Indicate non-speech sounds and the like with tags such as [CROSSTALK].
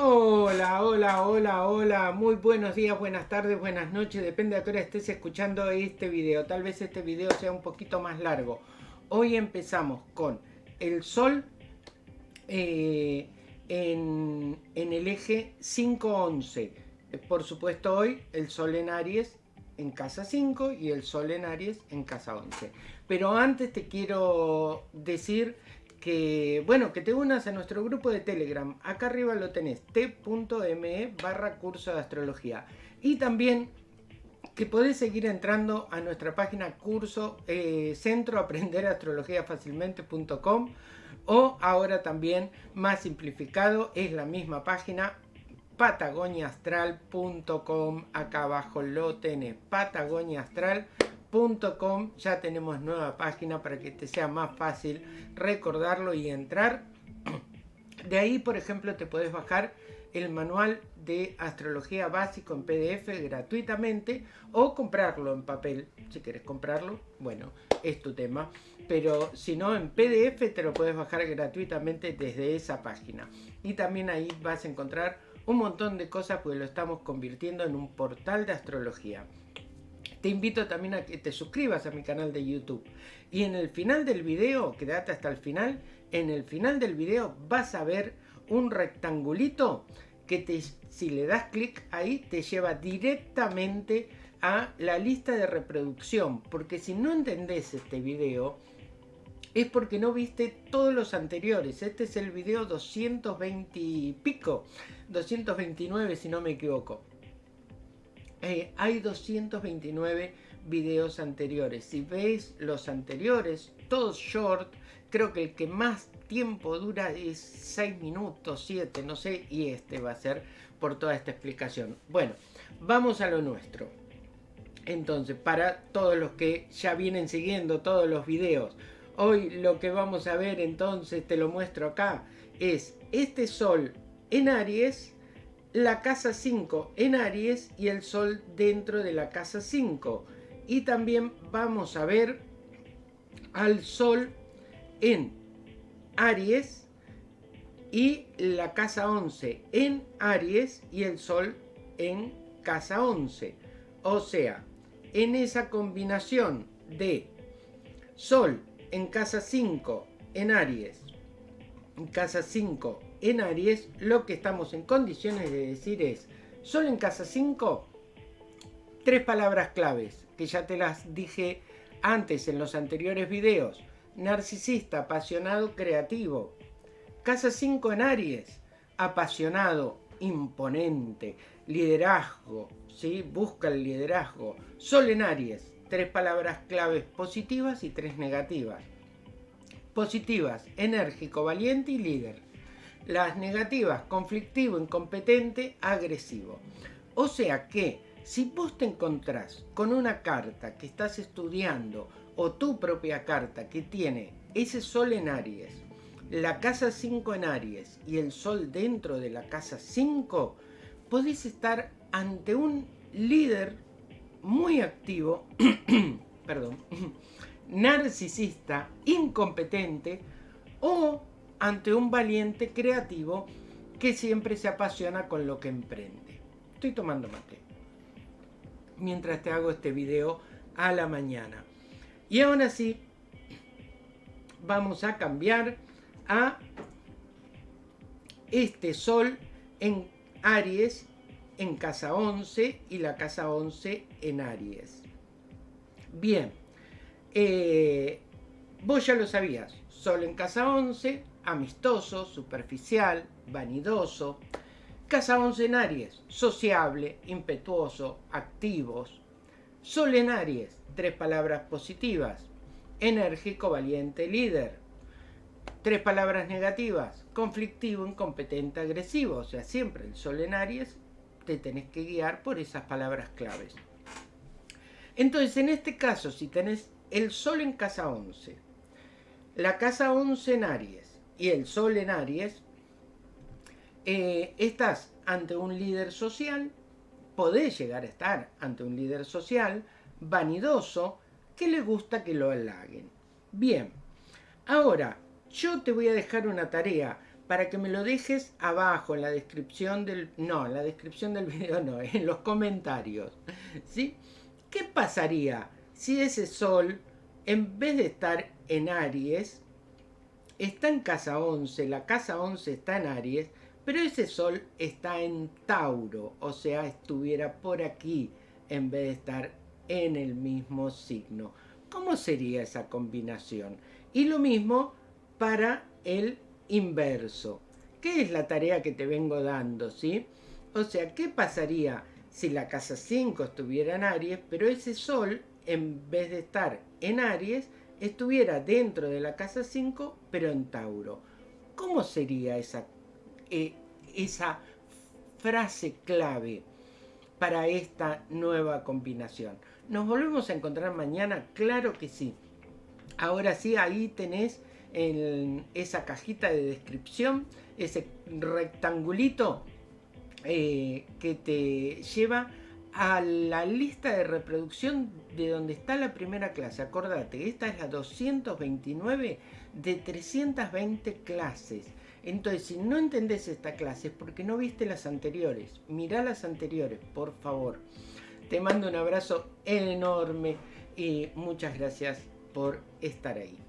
Hola, hola, hola, hola, muy buenos días, buenas tardes, buenas noches, depende a qué hora estés escuchando este video, tal vez este video sea un poquito más largo. Hoy empezamos con el Sol eh, en, en el eje 5-11. Por supuesto hoy el Sol en Aries en casa 5 y el Sol en Aries en casa 11. Pero antes te quiero decir que, bueno, que te unas a nuestro grupo de Telegram. Acá arriba lo tenés, t.me barra curso de astrología. Y también que podés seguir entrando a nuestra página curso eh, centro aprender astrología fácilmente.com o ahora también más simplificado es la misma página patagoniaastral.com acá abajo lo tenés patagoniaastral.com ya tenemos nueva página para que te sea más fácil recordarlo y entrar de ahí por ejemplo te puedes bajar el manual de astrología básico en PDF gratuitamente o comprarlo en papel. Si quieres comprarlo, bueno, es tu tema. Pero si no, en PDF te lo puedes bajar gratuitamente desde esa página. Y también ahí vas a encontrar un montón de cosas porque lo estamos convirtiendo en un portal de astrología. Te invito también a que te suscribas a mi canal de YouTube. Y en el final del video, quédate hasta el final, en el final del video vas a ver un rectangulito que te, si le das clic ahí te lleva directamente a la lista de reproducción. Porque si no entendés este video, es porque no viste todos los anteriores. Este es el video 220 y pico, 229 si no me equivoco. Eh, hay 229 videos anteriores. Si veis los anteriores, todos short, creo que el que más tiempo dura es 6 minutos, 7, no sé, y este va a ser por toda esta explicación. Bueno, vamos a lo nuestro. Entonces, para todos los que ya vienen siguiendo todos los videos, Hoy lo que vamos a ver entonces, te lo muestro acá, es este sol en Aries, la casa 5 en Aries y el sol dentro de la casa 5. Y también vamos a ver al sol en Aries y la casa 11 en Aries y el sol en casa 11. O sea, en esa combinación de sol en casa 5 en Aries, en casa 5 en Aries, lo que estamos en condiciones de decir es, solo en casa 5, tres palabras claves, que ya te las dije antes en los anteriores videos. Narcisista, apasionado, creativo. Casa 5 en Aries, apasionado, imponente, liderazgo, ¿sí? busca el liderazgo. Sol en Aries, tres palabras claves positivas y tres negativas. Positivas, enérgico, valiente y líder. Las negativas, conflictivo, incompetente, agresivo. O sea que si vos te encontrás con una carta que estás estudiando o tu propia carta que tiene ese sol en Aries, la casa 5 en Aries y el sol dentro de la casa 5, podés estar ante un líder muy activo, [CLEARS THROAT] perdón, [CLEARS THROAT] narcisista, incompetente o ante un valiente creativo que siempre se apasiona con lo que emprende. Estoy tomando mate mientras te hago este video a la mañana. Y aún así, vamos a cambiar a este sol en Aries en casa 11 y la casa 11 en Aries. Bien, eh, vos ya lo sabías, Sol en casa 11, amistoso, superficial, vanidoso. Casa 11 en Aries, sociable, impetuoso, activos. Sol en Aries, tres palabras positivas, enérgico, valiente, líder. Tres palabras negativas, conflictivo, incompetente, agresivo. O sea, siempre en Aries te tenés que guiar por esas palabras claves. Entonces, en este caso, si tenés el Sol en casa 11, la casa 11 en Aries y el Sol en Aries, eh, estás ante un líder social, podés llegar a estar ante un líder social vanidoso que le gusta que lo halaguen. Bien, ahora yo te voy a dejar una tarea para que me lo dejes abajo en la descripción del... No, en la descripción del [LAUGHS] video no, en los comentarios. ¿Sí? ¿Qué pasaría si ese sol, en vez de estar en Aries, está en casa 11, la casa 11 está en Aries, pero ese sol está en Tauro, o sea, estuviera por aquí en vez de estar en el mismo signo. ¿Cómo sería esa combinación? Y lo mismo para el inverso. ¿Qué es la tarea que te vengo dando? ¿sí? O sea, ¿qué pasaría si la casa 5 estuviera en Aries, pero ese sol, en vez de estar en Aries, estuviera dentro de la casa 5, pero en Tauro? ¿Cómo sería esa, eh, esa frase clave para esta nueva combinación? ¿Nos volvemos a encontrar mañana? Claro que sí. Ahora sí, ahí tenés en esa cajita de descripción, ese rectangulito eh, que te lleva a la lista de reproducción de donde está la primera clase. Acordate, esta es la 229 de 320 clases. Entonces, si no entendés esta clase es porque no viste las anteriores. Mirá las anteriores, por favor. Te mando un abrazo enorme y muchas gracias por estar ahí.